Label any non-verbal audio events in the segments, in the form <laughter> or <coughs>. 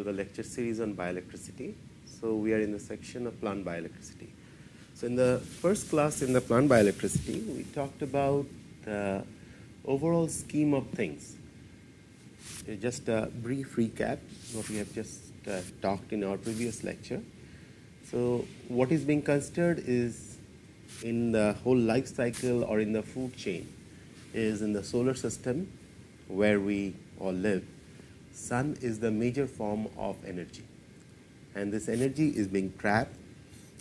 to the lecture series on bioelectricity. So, we are in the section of plant bioelectricity. So, in the first class in the plant bioelectricity, we talked about the overall scheme of things. Just a brief recap what we have just uh, talked in our previous lecture. So, what is being considered is in the whole life cycle or in the food chain is in the solar system where we all live sun is the major form of energy. And this energy is being trapped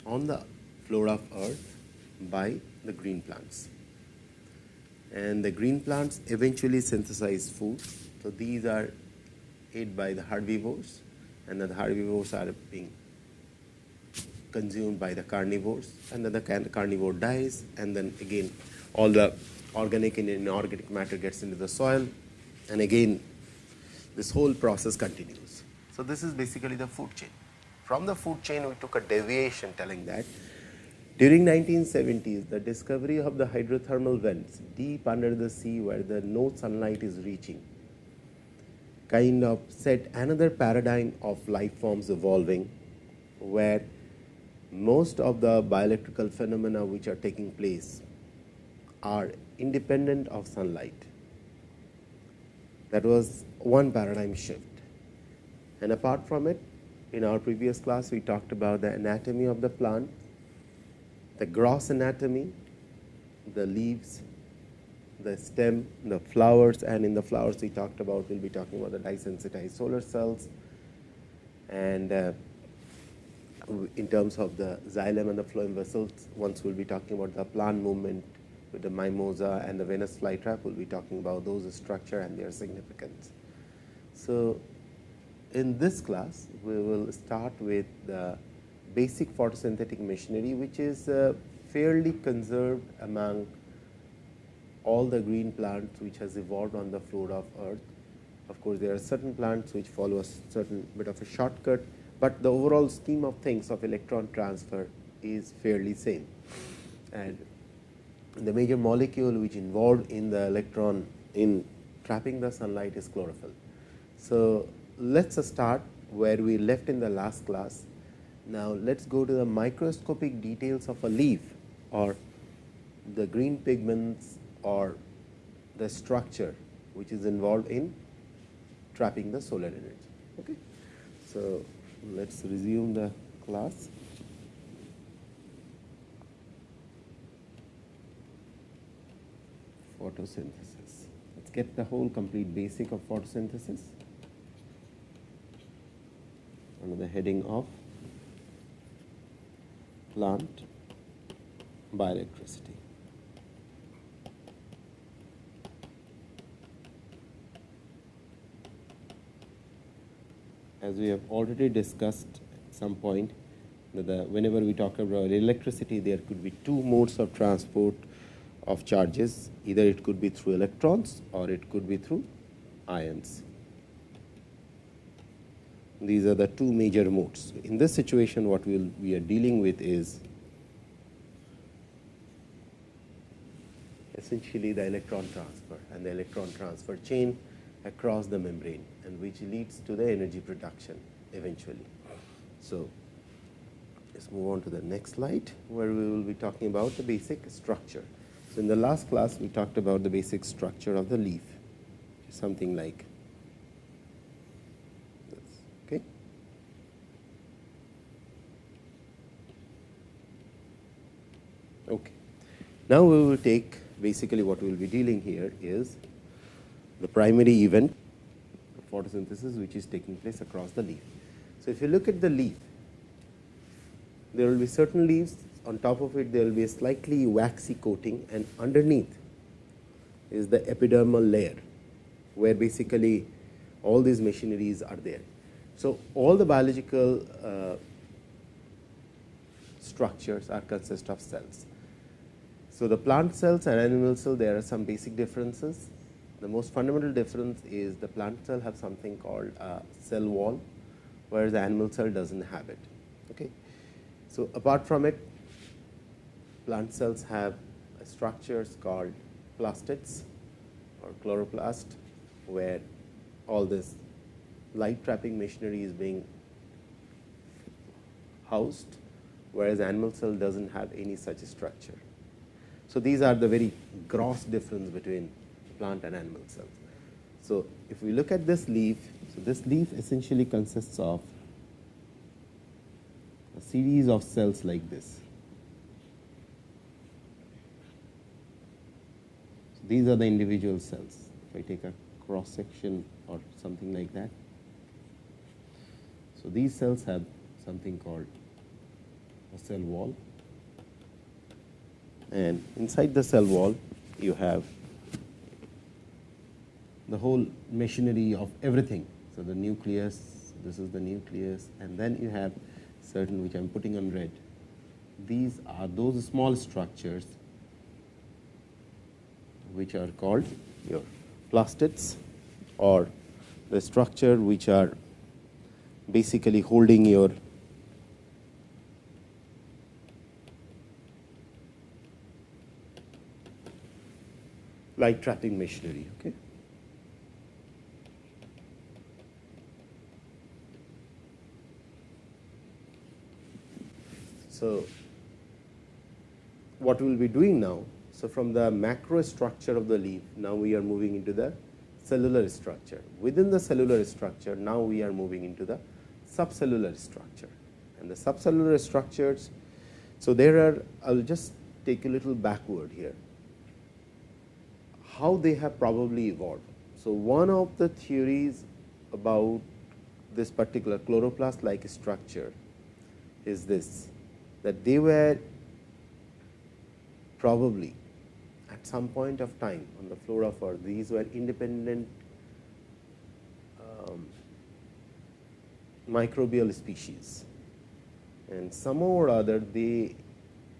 on the floor of earth by the green plants. And the green plants eventually synthesize food. So these are ate by the herbivores. And then the herbivores are being consumed by the carnivores. And then the carnivore dies. And then again all the organic and inorganic matter gets into the soil. And again this whole process continues. So, this is basically the food chain. From the food chain we took a deviation telling that during 1970s the discovery of the hydrothermal vents deep under the sea where the no sunlight is reaching kind of set another paradigm of life forms evolving where most of the bioelectrical phenomena which are taking place are independent of sunlight. That was one paradigm shift. And apart from it, in our previous class, we talked about the anatomy of the plant, the gross anatomy, the leaves, the stem, the flowers, and in the flowers we talked about, we'll be talking about the dye-sensitized solar cells. And uh, in terms of the xylem and the phloem vessels, once we'll be talking about the plant movement with the mimosa and the Venus flytrap, we'll be talking about those structure and their significance. So, in this class, we will start with the basic photosynthetic machinery, which is uh, fairly conserved among all the green plants which has evolved on the floor of earth. Of course, there are certain plants which follow a certain bit of a shortcut, but the overall scheme of things of electron transfer is fairly same. And the major molecule which involved in the electron in trapping the sunlight is chlorophyll. So, let us uh, start where we left in the last class. Now, let us go to the microscopic details of a leaf or the green pigments or the structure which is involved in trapping the solar energy. Okay. So, let us resume the class. Photosynthesis. Let us get the whole complete basic of photosynthesis under the heading of plant bioelectricity. as we have already discussed at some point the, whenever we talk about electricity there could be two modes of transport of charges either it could be through electrons or it could be through ions. These are the two major modes. In this situation what we, will, we are dealing with is essentially the electron transfer and the electron transfer chain across the membrane and which leads to the energy production eventually. So, let us move on to the next slide where we will be talking about the basic structure. So, in the last class we talked about the basic structure of the leaf something like this. Okay. Okay. Now, we will take basically what we will be dealing here is the primary event photosynthesis which is taking place across the leaf. So, if you look at the leaf, there will be certain leaves on top of it there will be a slightly waxy coating and underneath is the epidermal layer where basically all these machineries are there. So, all the biological uh, structures are consist of cells. So, the plant cells and animal cell there are some basic differences the most fundamental difference is the plant cell have something called a cell wall, whereas the animal cell does not have it. Okay. So, apart from it, plant cells have structures called plastids or chloroplast, where all this light trapping machinery is being housed, whereas animal cell does not have any such structure. So, these are the very gross difference between plant and animal cells. So, if we look at this leaf, so this leaf essentially consists of a series of cells like this. So, these are the individual cells. If I take a cross section or something like that. So, these cells have something called a cell wall and inside the cell wall you have the whole machinery of everything. So, the nucleus, this is the nucleus and then you have certain which I am putting on red. These are those small structures which are called your plastids or the structure which are basically holding your light trapping machinery. Okay. So, what we will be doing now, so from the macro structure of the leaf, now we are moving into the cellular structure. Within the cellular structure, now we are moving into the subcellular structure. And the subcellular structures, so there are, I will just take a little backward here how they have probably evolved. So, one of the theories about this particular chloroplast like structure is this that they were probably at some point of time on the floor of earth these were independent um, microbial species and somehow or other they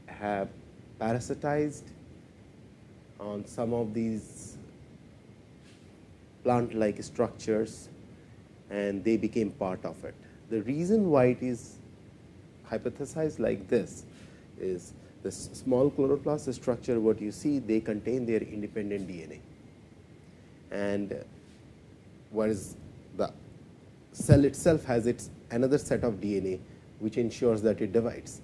have parasitized on some of these plant like structures and they became part of it. The reason why it is hypothesized like this is the small chloroplast structure what you see they contain their independent DNA and whereas the cell itself has its another set of DNA which ensures that it divides.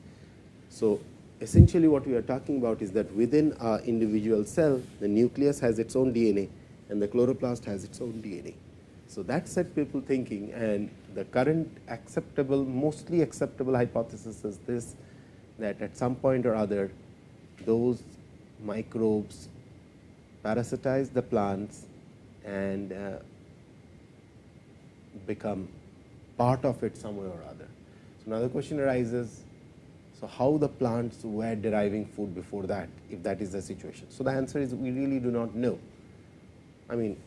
So, essentially what we are talking about is that within a individual cell, the nucleus has its own DNA and the chloroplast has its own DNA. So, that set people thinking and the current acceptable, mostly acceptable hypothesis is this that at some point or other those microbes parasitize the plants and uh, become part of it somewhere or other. So, now the question arises so, how the plants were deriving food before that if that is the situation. So, the answer is we really do not know. I mean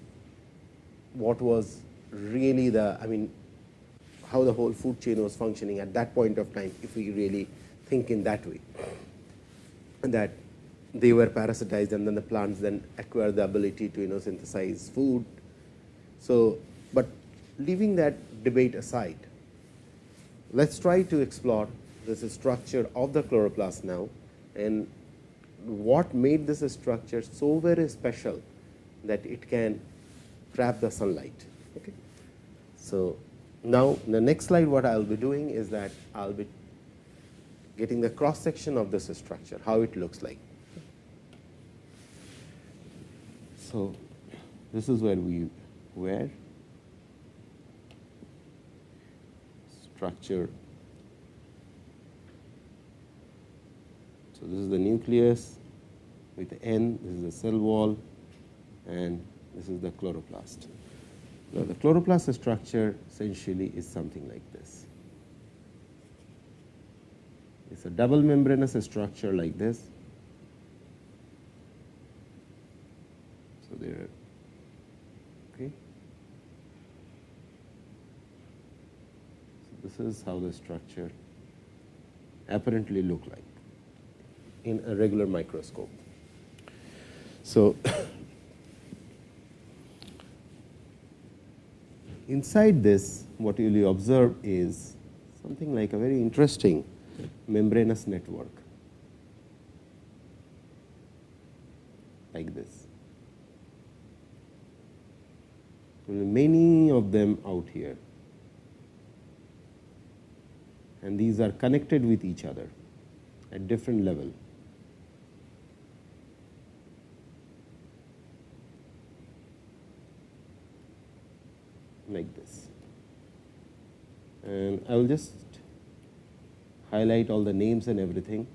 what was really the I mean how the whole food chain was functioning at that point of time if we really think in that way that they were parasitized and then the plants then acquire the ability to you know synthesize food. So, but leaving that debate aside, let us try to explore this structure of the chloroplast now and what made this structure so very special that it can trap the sunlight. Okay. So, now the next slide what I will be doing is that I will be getting the cross section of this structure, how it looks like. So, this is where we were structure So, this is the nucleus with N, this is the cell wall and this is the chloroplast. Now, the chloroplast structure essentially is something like this. It is a double membranous structure like this. So, there are okay. So, this is how the structure apparently look like in a regular microscope. So, <coughs> inside this what you will observe is something like a very interesting membranous network like this. Many of them out here and these are connected with each other at different level. Like this. And I will just highlight all the names and everything.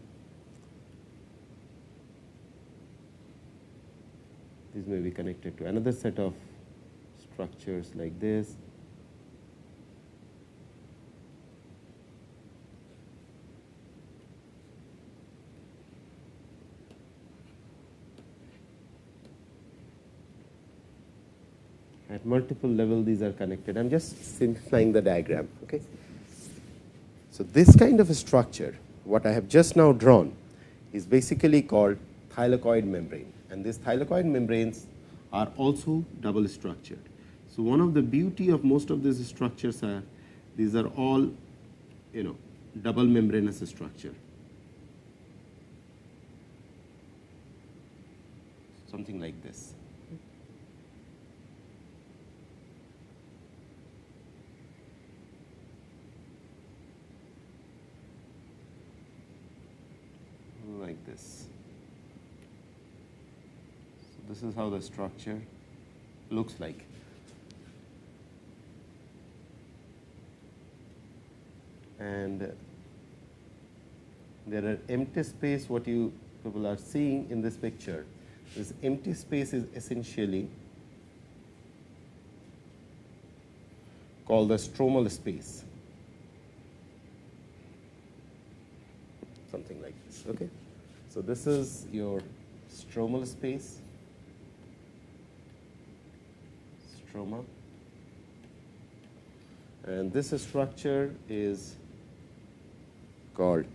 These may be connected to another set of structures like this. At multiple level these are connected. I am just simplifying the diagram. Okay. So, this kind of a structure what I have just now drawn is basically called thylakoid membrane and these thylakoid membranes are also double structured. So, one of the beauty of most of these structures are these are all you know double membranous structure. Something like this. Like this. So, this is how the structure looks like. and there are empty space what you people are seeing in this picture. This empty space is essentially called the stromal space, something like this. Okay. So, this is your stromal space, stroma, and this structure is called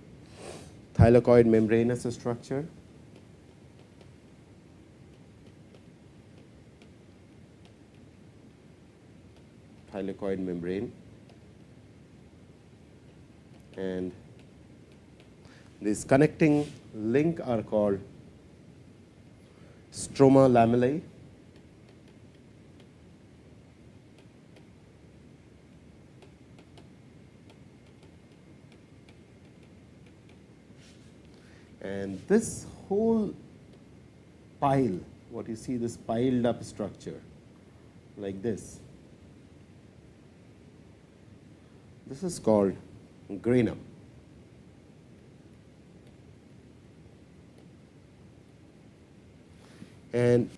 thylakoid membranous structure. thylakoid membrane. And this connecting link are called stroma lamellae and this whole pile what you see this piled up structure like this. This is called granum and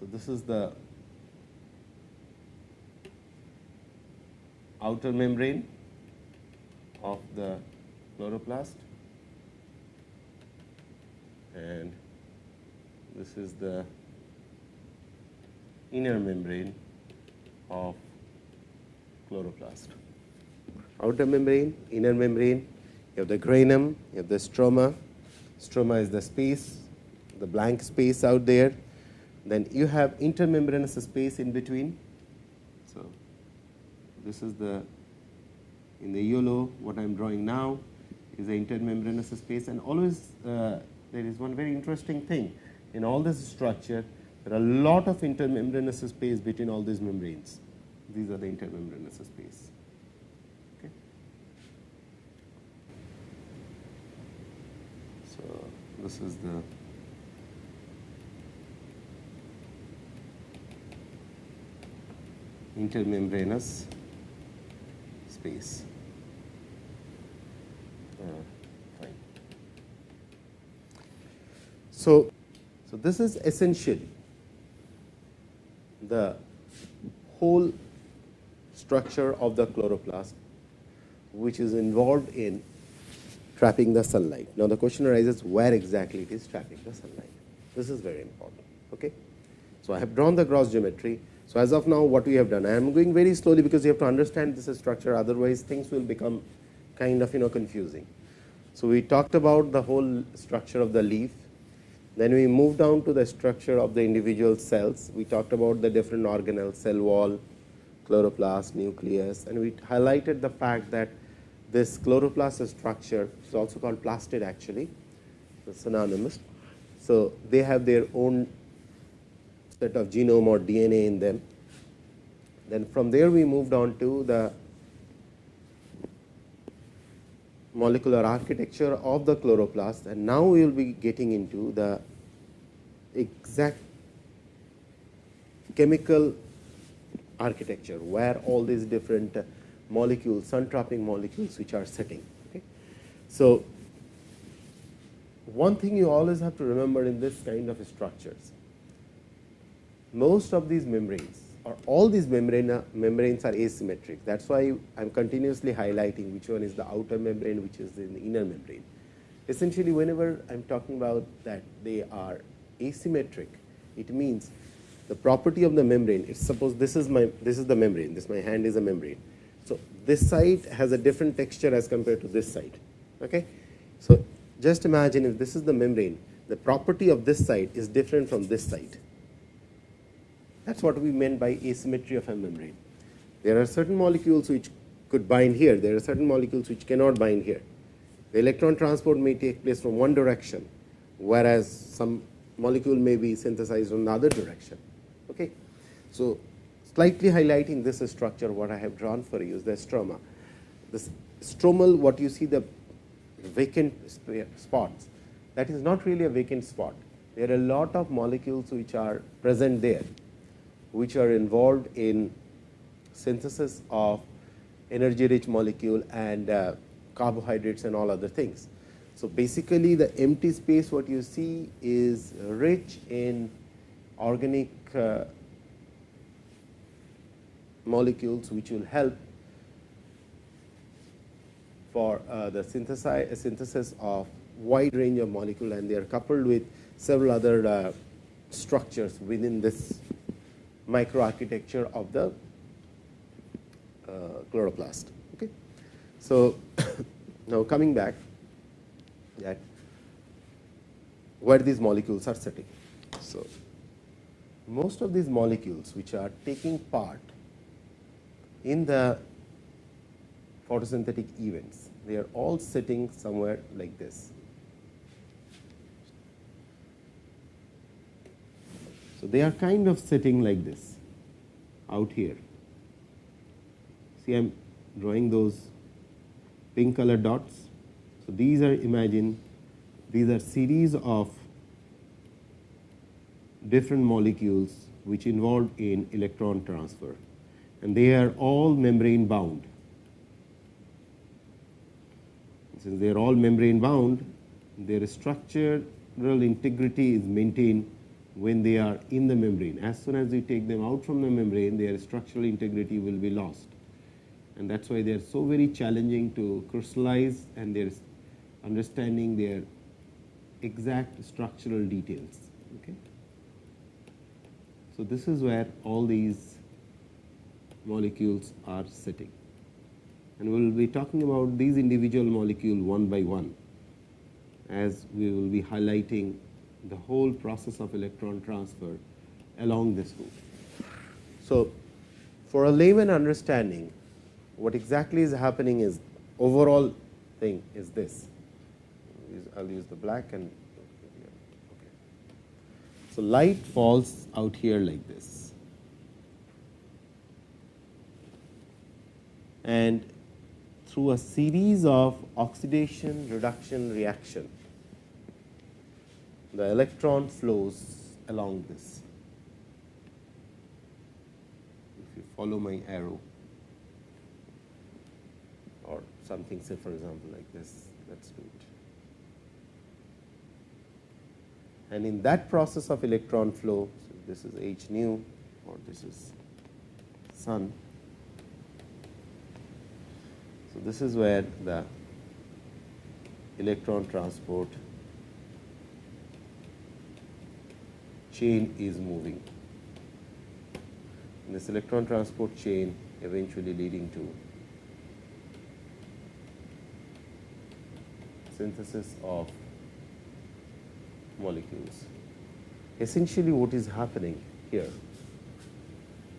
so this is the outer membrane of the chloroplast and this is the inner membrane of chloroplast. Outer membrane, inner membrane, you have the granum, you have the stroma. Stroma is the space, the blank space out there. Then you have intermembranous space in between. So, this is the in the yellow what I am drawing now is the intermembranous space and always uh, there is one very interesting thing. In all this structure there are a lot of intermembranous space between all these membranes. These are the intermembranous space. Okay. So this is the intermembranous space So, so this is essentially the whole structure of the chloroplast which is involved in trapping the sunlight. Now, the question arises where exactly it is trapping the sunlight. This is very important. Okay? So, I have drawn the gross geometry. So, as of now what we have done, I am going very slowly because you have to understand this structure otherwise things will become kind of you know confusing. So, we talked about the whole structure of the leaf then we moved down to the structure of the individual cells. We talked about the different organelles, cell wall, chloroplast, nucleus, and we highlighted the fact that this chloroplast structure is also called plastid actually, synonymous. So, they have their own set of genome or DNA in them. Then from there we moved on to the molecular architecture of the chloroplast and now we will be getting into the exact chemical architecture where all these different molecules, sun trapping molecules which are sitting. Okay. So, one thing you always have to remember in this kind of structures, most of these membranes all these membrane, membranes are asymmetric. That is why I am continuously highlighting which one is the outer membrane, which is the inner membrane. Essentially, whenever I am talking about that they are asymmetric, it means the property of the membrane. It's suppose this is my this is the membrane. This my hand is a membrane. So this side has a different texture as compared to this side. Okay. So just imagine if this is the membrane, the property of this side is different from this side. That is what we meant by asymmetry of a membrane. There are certain molecules which could bind here, there are certain molecules which cannot bind here. The electron transport may take place from one direction, whereas some molecule may be synthesized from the other direction. Okay. So, slightly highlighting this structure, what I have drawn for you is the stroma. The stromal, what you see the vacant spots, that is not really a vacant spot. There are a lot of molecules which are present there, which are involved in synthesis of energy rich molecule and uh, carbohydrates and all other things. So, basically the empty space what you see is rich in organic uh, molecules which will help for uh, the synthesis of wide range of molecule and they are coupled with several other uh, structures within this microarchitecture of the uh, chloroplast. Okay. So, <coughs> now coming back that where these molecules are sitting. So, most of these molecules which are taking part in the photosynthetic events, they are all sitting somewhere like this. So, they are kind of sitting like this out here. See, I am drawing those pink color dots. So, these are imagine these are series of different molecules which involved in electron transfer and they are all membrane bound. Since they are all membrane bound, their structural integrity is maintained when they are in the membrane. As soon as you take them out from the membrane, their structural integrity will be lost. And that is why they are so very challenging to crystallize and their understanding their exact structural details. Okay. So, this is where all these molecules are sitting and we will be talking about these individual molecule one by one as we will be highlighting the whole process of electron transfer along this route. So, for a layman understanding what exactly is happening is overall thing is this. I will use the black and so, light falls out here like this and through a series of oxidation reduction reaction, the electron flows along this. If you follow my arrow or something say for example like this, let us do it. and in that process of electron flow, so this is h nu or this is sun. So, this is where the electron transport chain is moving. And this electron transport chain eventually leading to synthesis of molecules. Essentially what is happening here,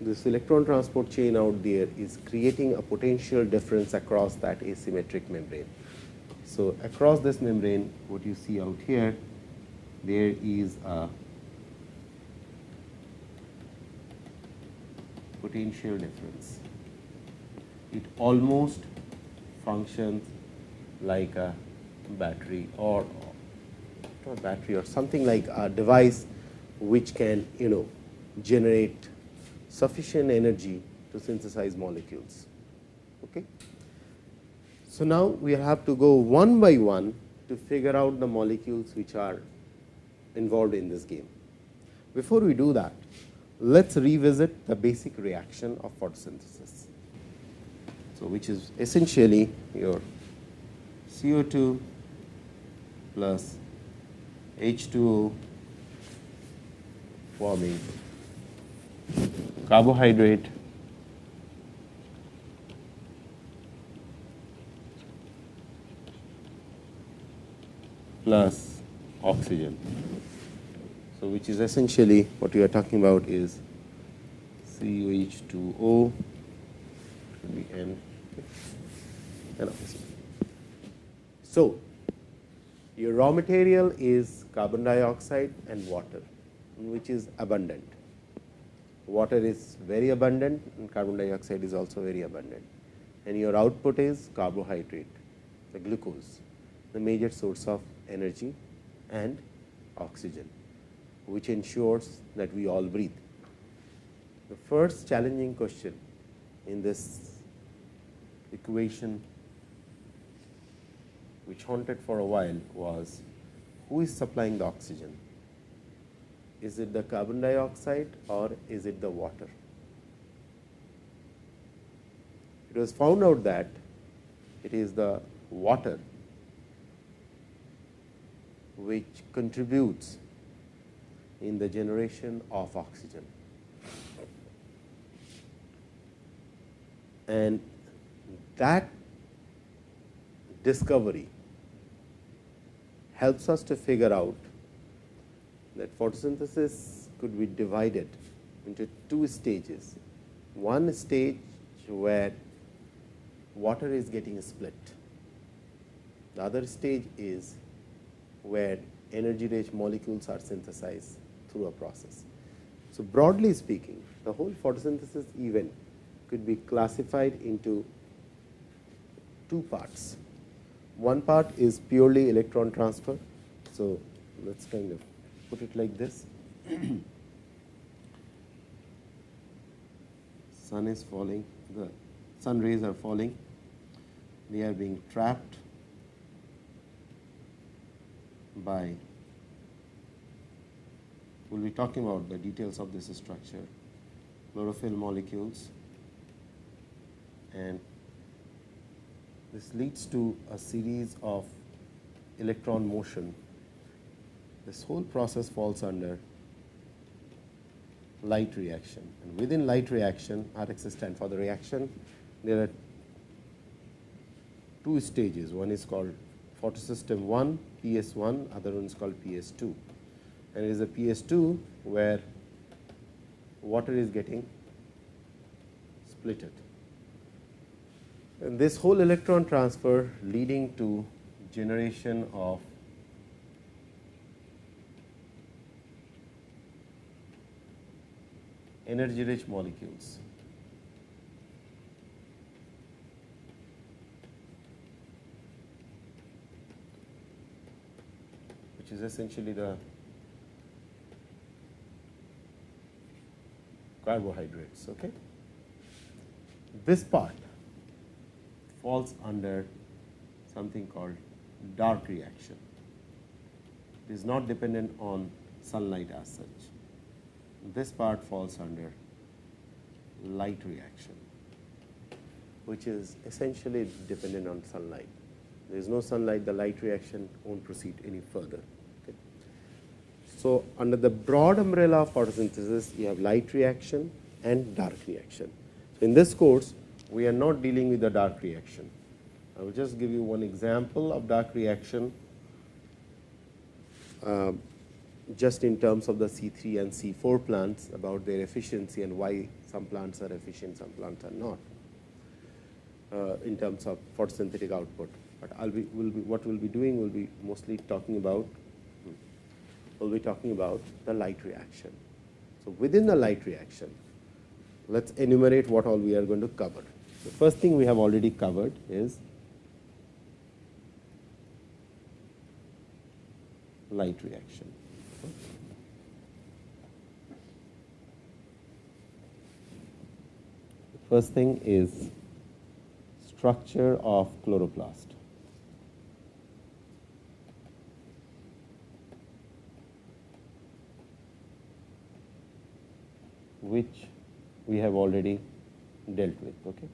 this electron transport chain out there is creating a potential difference across that asymmetric membrane. So, across this membrane what you see out here, there is a potential difference. It almost functions like a battery or not battery or something like a device which can you know generate sufficient energy to synthesize molecules. Okay. So, now we have to go one by one to figure out the molecules which are involved in this game. Before we do that, let us revisit the basic reaction of photosynthesis. So, which is essentially your CO2 plus H2O forming carbohydrate plus oxygen. So, which is essentially what we are talking about is COH2O should be N and oxygen. So, your raw material is carbon dioxide and water, which is abundant. Water is very abundant and carbon dioxide is also very abundant. And your output is carbohydrate, the glucose, the major source of energy and oxygen, which ensures that we all breathe. The first challenging question in this equation which haunted for a while was who is supplying the oxygen? Is it the carbon dioxide or is it the water? It was found out that it is the water which contributes in the generation of oxygen. And that discovery helps us to figure out that photosynthesis could be divided into two stages. One stage where water is getting split. The other stage is where energy rich molecules are synthesized through a process. So, broadly speaking the whole photosynthesis event could be classified into two parts. One part is purely electron transfer. So, let us kind of put it like this. <clears throat> sun is falling, the sun rays are falling, they are being trapped by we will be talking about the details of this structure, chlorophyll molecules. And this leads to a series of electron motion. This whole process falls under light reaction. And within light reaction RX stand for the reaction. There are two stages. One is called photosystem 1 PS1 other one is called PS2 and it is a PS2 where water is getting splitted and this whole electron transfer leading to generation of energy rich molecules. which is essentially the carbohydrates. Okay? This part falls under something called dark reaction. It is not dependent on sunlight as such. This part falls under light reaction, which is essentially dependent on sunlight. There is no sunlight, the light reaction won't proceed any further. So, under the broad umbrella of photosynthesis, you have light reaction and dark reaction. So, in this course, we are not dealing with the dark reaction. I will just give you one example of dark reaction uh, just in terms of the C3 and C4 plants about their efficiency and why some plants are efficient, some plants are not uh, in terms of photosynthetic output. But I'll be, will be, what we'll be doing will be mostly talking about, we'll be talking about the light reaction. So, within the light reaction, let us enumerate what all we are going to cover. The first thing we have already covered is light reaction. First thing is structure of chloroplast. Which we have already dealt with. Okay.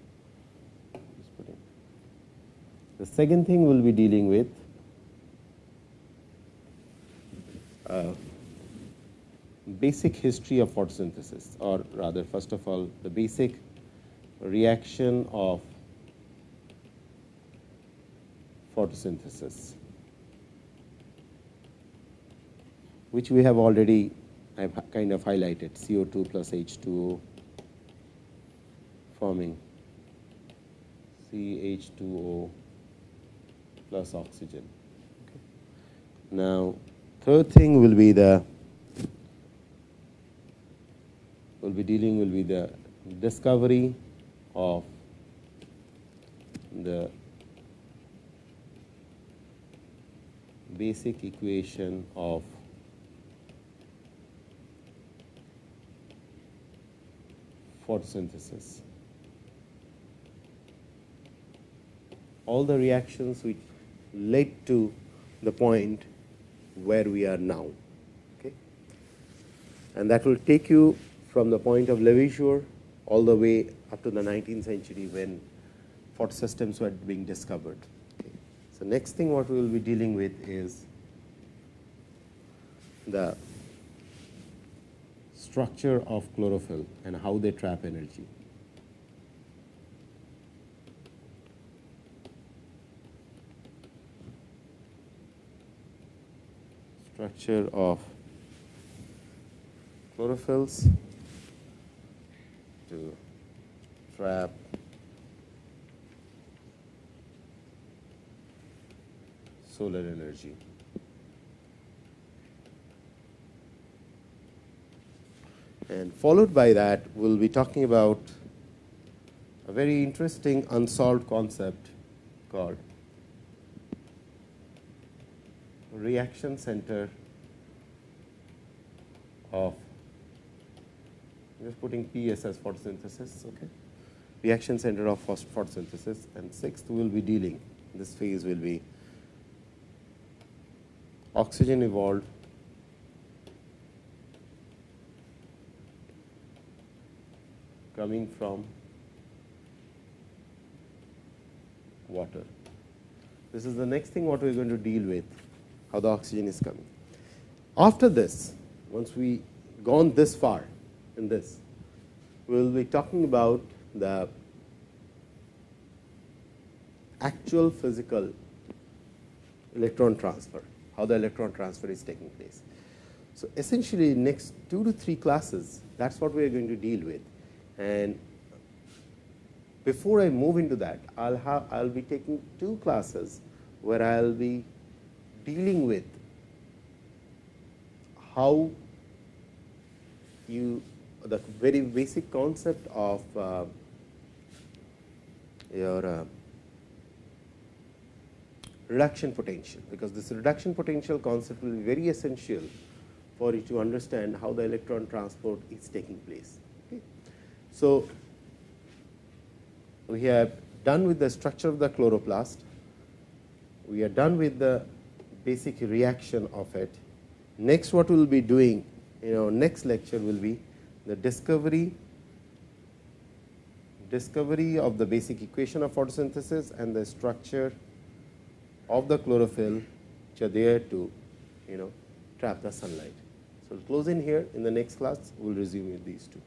The second thing we will be dealing with uh, basic history of photosynthesis or rather first of all the basic reaction of photosynthesis which we have already I have kind of highlighted CO2 plus H2O forming CH2O plus oxygen. Okay. Now, third thing will be the will be dealing will be the discovery of the basic equation of photosynthesis. All the reactions which led to the point where we are now. Okay? And that will take you from the point of Lavoisier all the way up to the 19th century when photosystems were being discovered. Okay? So, next thing what we will be dealing with is the structure of chlorophyll and how they trap energy. Structure of chlorophylls to trap solar energy. And followed by that, we'll be talking about a very interesting unsolved concept called reaction center of just putting PS as photosynthesis, okay? Reaction center of photosynthesis, and sixth we'll be dealing. This phase will be oxygen evolved coming from water. This is the next thing what we are going to deal with, how the oxygen is coming. After this, once we gone this far in this, we will be talking about the actual physical electron transfer, how the electron transfer is taking place. So, essentially next 2 to 3 classes that is what we are going to deal with and before I move into that, I'll have I'll be taking two classes where I'll be dealing with how you the very basic concept of uh, your uh, reduction potential because this reduction potential concept will be very essential for you to understand how the electron transport is taking place. So, we have done with the structure of the chloroplast, we are done with the basic reaction of it. Next what we will be doing in our next lecture will be the discovery discovery of the basic equation of photosynthesis and the structure of the chlorophyll which are there to you know trap the sunlight. So, we will close in here in the next class we will resume with these two.